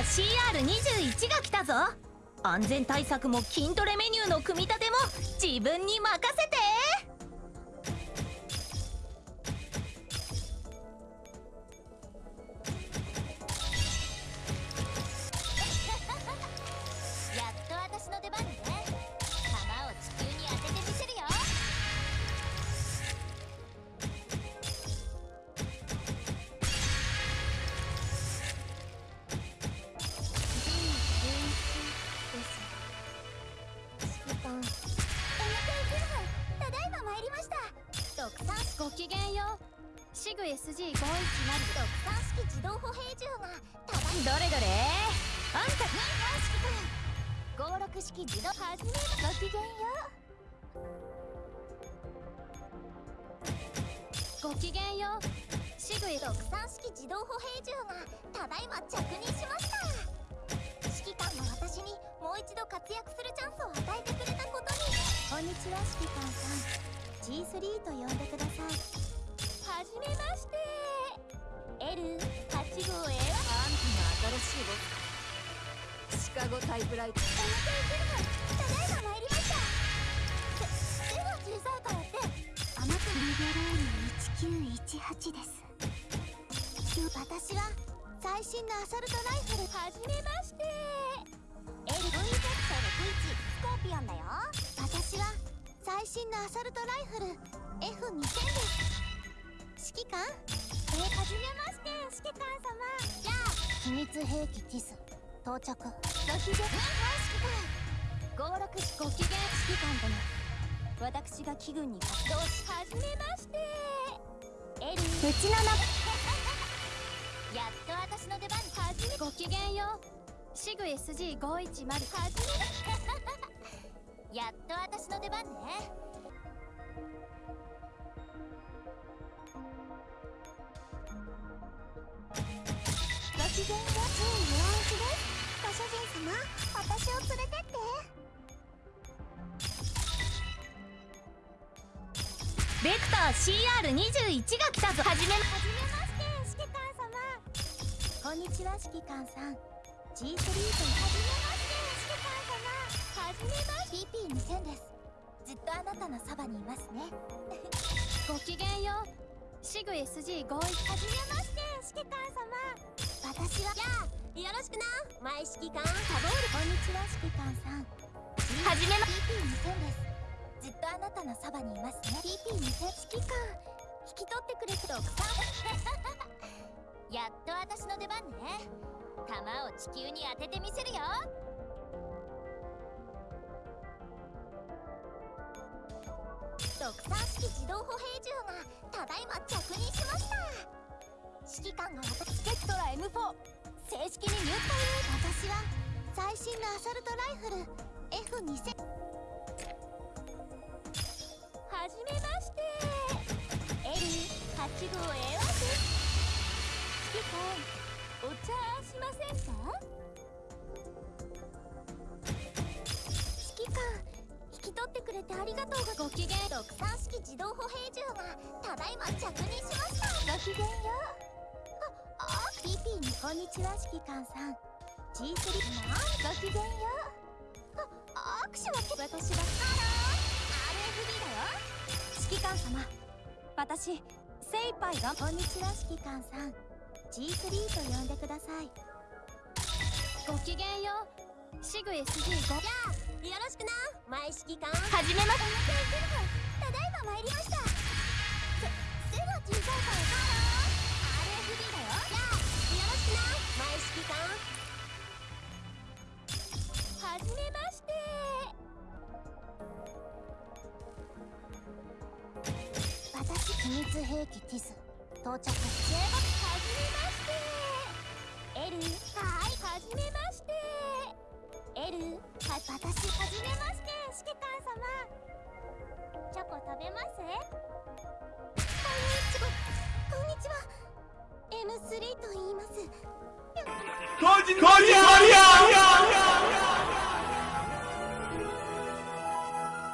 CR21 が来たぞ。安全対策も筋トレメニューの組み立ても自分に任せて。た。だいま参りました。ドクタースごきげんよ。うシグ SG510 特産式自動歩兵銃がただどれどれあんた軍方式く56式自動始めごきげんよ。うごきげんよ。うシグ特産式自動歩兵銃がただいま着任しました指揮官の私にもう一度活躍するんにちは。指揮官さん。G3 と呼んでくださいはじめまして L8 号 A はあんたの新しいボスシカゴタイプライトただいま参りました手が小さいからってあなたリベローム1918です私は最新のアサルトライフルはじめアサルトライフル F2000 です指揮官えー、はじめまして指揮官様じゃあ秘密兵器ティス到着ご機嫌はい指揮官合楽しご機嫌指揮官殿私が機軍に活動しはじめましてエリーうちの中やっと私の出番はじめご機嫌よシグ SG510 はじめやっと私の出番ね様私を連れてって。ベクター CR21 が来たぞ。はじめはじめまして指揮官様。こんにちは指揮官さん。G3 とはじめましてはじめまし PP2000 です。ずっとあなたのそばにいますね。ごきげんようシグ SG 合意はじめまして指揮官様私はじゃあよろしくな。前指揮官サボール。こんにちは指揮官さん。はじめま。PP2000 です。ずっとあなたのそばにいます。ね PP2000 指揮官引き取ってくれて独さん。やっと私の出番ね。弾を地球に当ててみせるよ。独産式自動歩兵銃がただいま着任しました。指揮官が私スペクトラ M4 正式に入隊私は最新のアサルトライフル F2000 はじめまして L8 号 A1 です指揮官お茶しませんか指揮官き取ってくれてありがとうがごきげん独産式自動歩兵銃がただいま着任しました。ごきげんよああ PP にこんにちは指揮官さん。G3 なごきげんよ。あ握手は私はハロー RFB だよ。指揮官様私精一杯がこんにちは指揮官さん。G3 と呼んでください。ごきげんよ。うシグ SG5 じゃあよろしくな。前指揮官はじめましてただいま参りました。背が小さいから。ハロー RFB だよ。秘密兵器ティス。到着。中国はじめまして。エルはいはじめまして L は私はじめまして。指揮官様チョコ食べます？こんにちは。こんにちは。M3 と言います。こんにちは。